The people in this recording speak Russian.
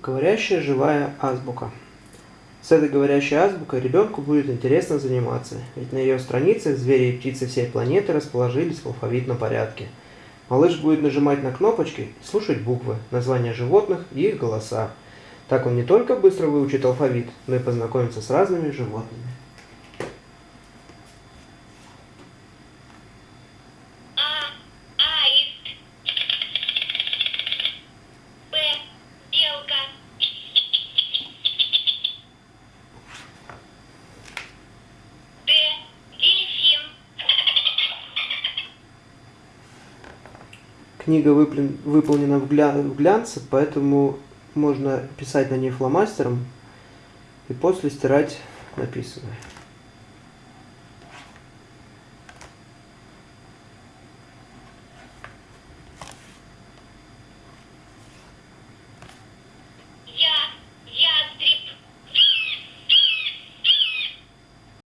Говорящая живая азбука. С этой говорящей азбукой ребенку будет интересно заниматься, ведь на ее страницах звери и птицы всей планеты расположились в алфавитном порядке. Малыш будет нажимать на кнопочки и слушать буквы, названия животных и их голоса. Так он не только быстро выучит алфавит, но и познакомится с разными животными. Книга выплен- выполнена в, гля- в глянце, поэтому можно писать на ней фломастером и после стирать написанное.